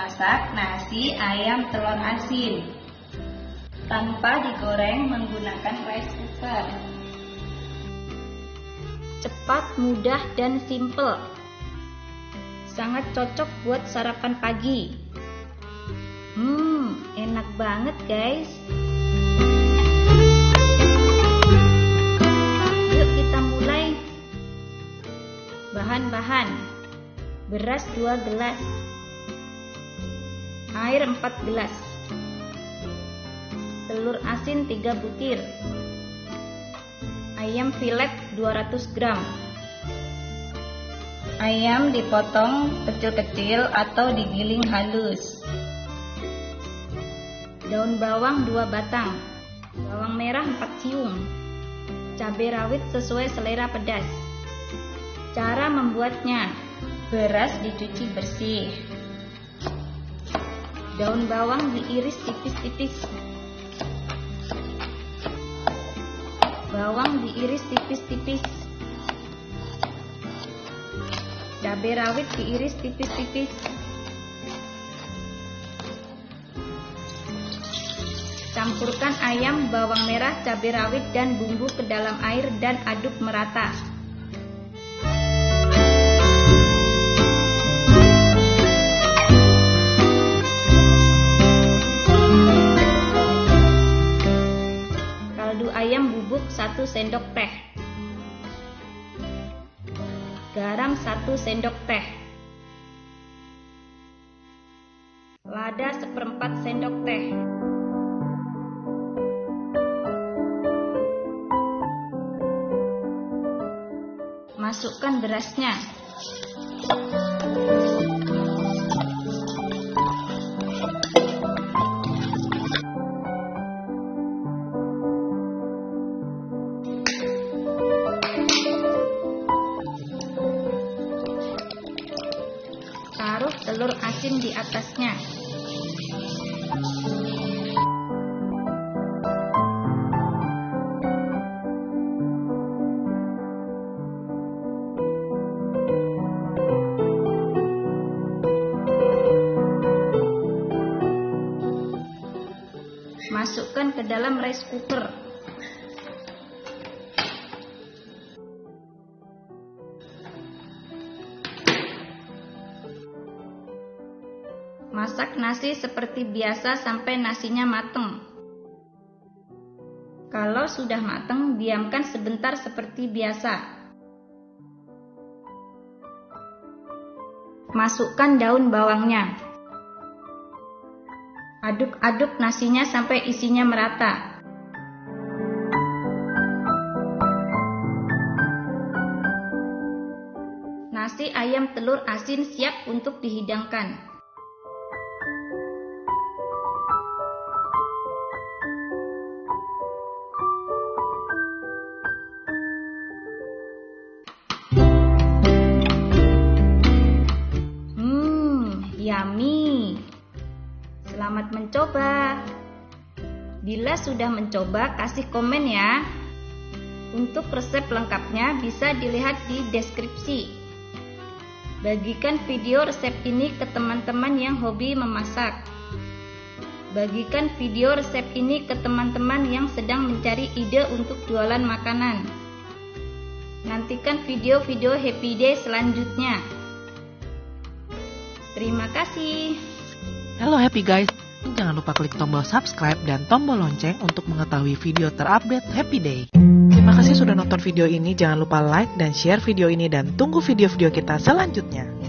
memasak nasi ayam telur asin tanpa digoreng menggunakan rice cooker. Cepat, mudah, dan simple. Sangat cocok buat sarapan pagi. Hmm, enak banget guys. Yuk kita mulai. Bahan-bahan. Beras 2 gelas. Air 4 gelas. Telur asin 3 butir. Ayam filet 200 gram. Ayam dipotong kecil-kecil atau digiling halus. Daun bawang 2 batang. Bawang merah 4 siung. Cabai rawit sesuai selera pedas. Cara membuatnya Beras dicuci bersih. Daun bawang diiris tipis-tipis. Bawang diiris tipis-tipis. Cabai rawit diiris tipis-tipis. Campurkan ayam, bawang merah, cabai rawit, dan bumbu ke dalam air dan aduk merata. Ayam bubuk 1 sendok teh. Garam 1 sendok teh. Lada seperempat sendok teh. Masukkan berasnya telur asin di atasnya. Masukkan ke dalam rice cooker. Masak nasi seperti biasa sampai nasinya mateng. Kalau sudah mateng, diamkan sebentar seperti biasa. Masukkan daun bawangnya. Aduk-aduk nasinya sampai isinya merata. Nasi ayam telur asin siap untuk dihidangkan. Mencoba. Bila sudah mencoba, kasih komen ya. Untuk resep lengkapnya bisa dilihat di deskripsi. Bagikan video resep ini ke teman-teman yang hobi memasak. Bagikan video resep ini ke teman-teman yang sedang mencari ide untuk jualan makanan. Nantikan video-video happy day selanjutnya. Terima kasih. Halo happy guys. Jangan lupa klik tombol subscribe dan tombol lonceng untuk mengetahui video terupdate Happy Day. Terima kasih sudah nonton video ini. Jangan lupa like dan share video ini dan tunggu video-video kita selanjutnya.